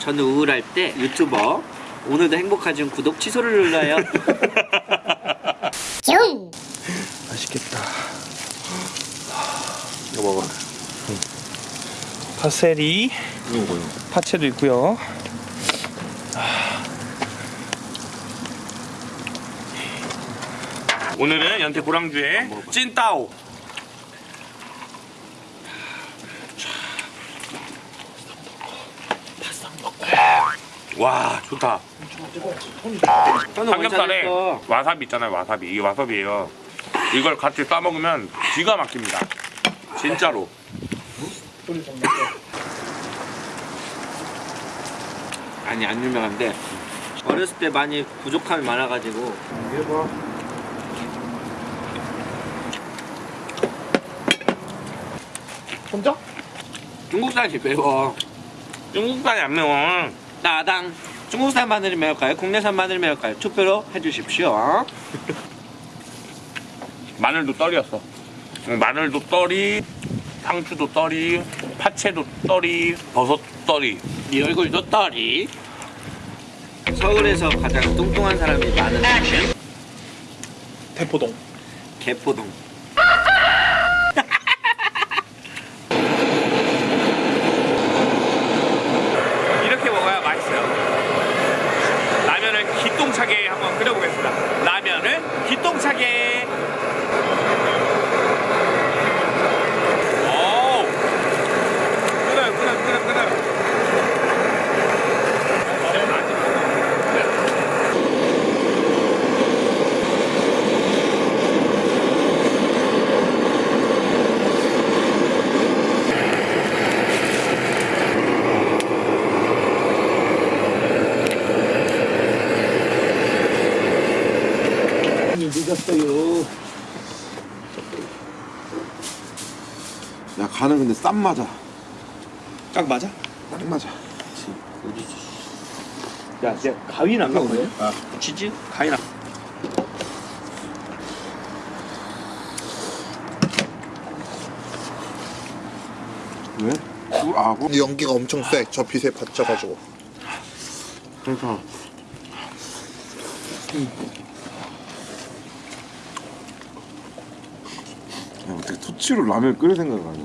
저는 우울할 때 유튜버 오늘도 행복하지만 구독 취소를 눌러요. 중! 맛있겠다. 이거 먹어. 파세리, 이거 파채도 있고요. 오늘은 연태 고랑주의 찐따오. 와 좋다. 삼겹살에. 와사비 있잖아요 와사비 이게 와사비예요 이걸 같이 싸 먹으면 기가 막힙니다 진짜로 아니 안 유명한데 어렸을 때 많이 부족함이 많아가지고 혼자? 중국산이 매워. 중국산이 안 매워 따당. 중국산 마늘이 매울까요? 국내산 마늘이 매울까요? 투표로 해주십시오. 마늘도 떨이었어 응, 마늘도 떨이 상추도 떨이 파채도 떨이 버섯 떨이 네 얼굴도 떨이. 서울에서 가장 뚱뚱한 사람이 많은 곳은 대포동 개포동. 이렇게 먹어야 맛있어요 기똥차게 한번 끓여보겠습니다 라면을 기똥차게 오 끓어요 끓어요 끓어요 끓어요 늦었어요 야 간은 근데 쌈 맞아 딱 맞아? 딱 맞아 야, 이제 가위는 안 갖고 있냐? 아, 치즈? 가위는 안 왜? 아, 뭐? 연기가 엄청 세. 저 빛에 받쳐가지고. 그러니까 야, 어떻게 토치로 라면 끓일 생각을 하냐.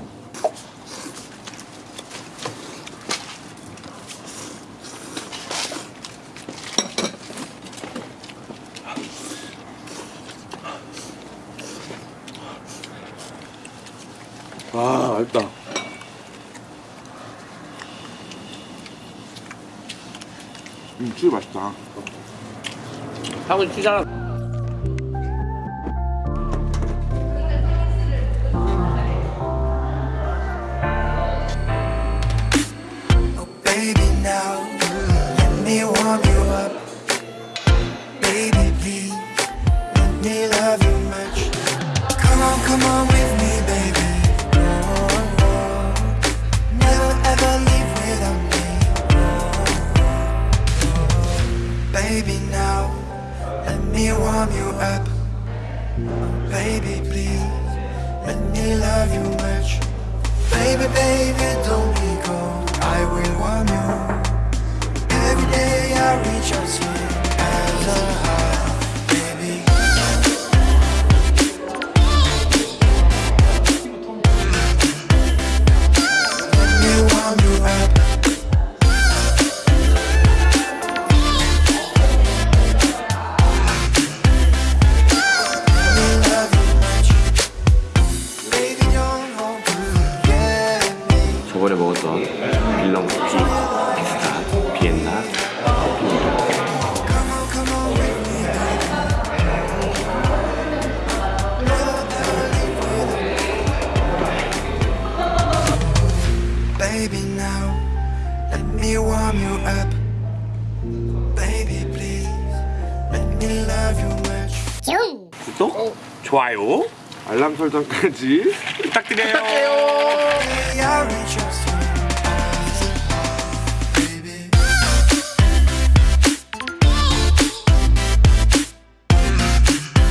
아 맛있다. 음 진짜 맛있다. 하고 치잖아. Now let me warm you up. Baby, please let me love you much. Come on, come on with me, baby. Oh, oh. Never ever leave without me. Oh. Baby, now let me warm you up. Baby, please let me love you much. Baby, baby, don't be cold. I will warm you as a as 구독? 좋아요. 알람 설정까지 부탁드려요. I